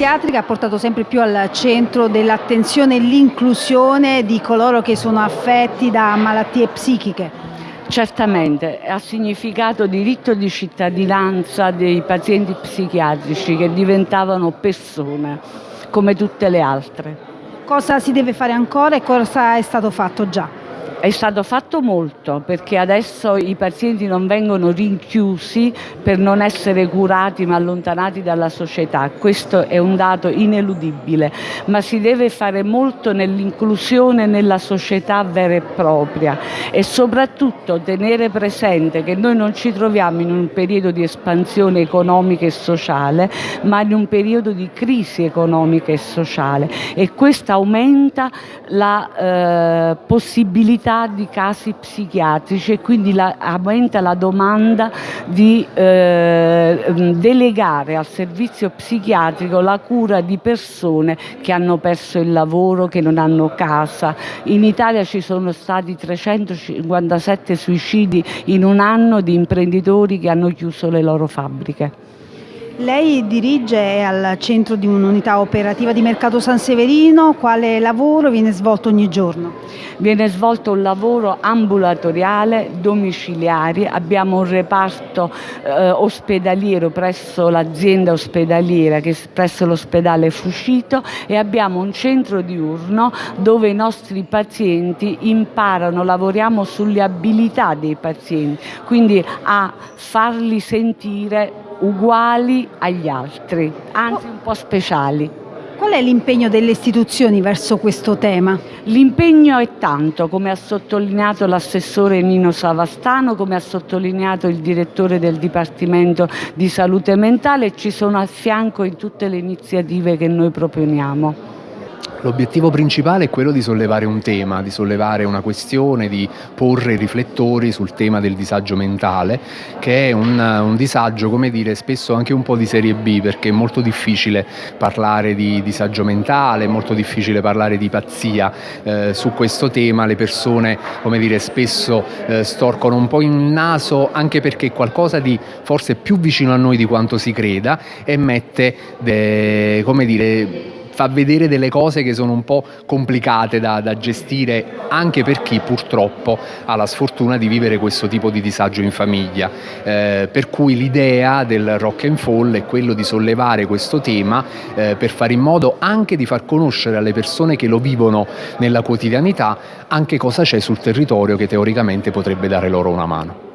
psichiatrica ha portato sempre più al centro dell'attenzione l'inclusione di coloro che sono affetti da malattie psichiche. Certamente, ha significato diritto di cittadinanza dei pazienti psichiatrici che diventavano persone come tutte le altre. Cosa si deve fare ancora e cosa è stato fatto già? È stato fatto molto perché adesso i pazienti non vengono rinchiusi per non essere curati ma allontanati dalla società, questo è un dato ineludibile, ma si deve fare molto nell'inclusione nella società vera e propria e soprattutto tenere presente che noi non ci troviamo in un periodo di espansione economica e sociale, ma in un periodo di crisi economica e sociale. E questo aumenta la eh, possibilità quantità di casi psichiatrici e quindi la, aumenta la domanda di eh, delegare al servizio psichiatrico la cura di persone che hanno perso il lavoro, che non hanno casa. In Italia ci sono stati 357 suicidi in un anno di imprenditori che hanno chiuso le loro fabbriche. Lei dirige al centro di un'unità operativa di Mercato San Severino, quale lavoro viene svolto ogni giorno? Viene svolto un lavoro ambulatoriale, domiciliare, abbiamo un reparto eh, ospedaliero presso l'azienda ospedaliera che è presso l'ospedale Fuscito e abbiamo un centro diurno dove i nostri pazienti imparano, lavoriamo sulle abilità dei pazienti, quindi a farli sentire uguali agli altri, anzi un po' speciali. Qual è l'impegno delle istituzioni verso questo tema? L'impegno è tanto, come ha sottolineato l'assessore Nino Savastano, come ha sottolineato il direttore del Dipartimento di Salute Mentale, ci sono a fianco in tutte le iniziative che noi proponiamo. L'obiettivo principale è quello di sollevare un tema, di sollevare una questione, di porre riflettori sul tema del disagio mentale, che è un, un disagio, come dire, spesso anche un po' di serie B, perché è molto difficile parlare di disagio mentale, è molto difficile parlare di pazzia. Eh, su questo tema le persone, come dire, spesso eh, storcono un po' il naso, anche perché è qualcosa di forse più vicino a noi di quanto si creda e mette, de, come dire, fa vedere delle cose che sono un po' complicate da, da gestire anche per chi purtroppo ha la sfortuna di vivere questo tipo di disagio in famiglia. Eh, per cui l'idea del rock and fall è quello di sollevare questo tema eh, per fare in modo anche di far conoscere alle persone che lo vivono nella quotidianità anche cosa c'è sul territorio che teoricamente potrebbe dare loro una mano.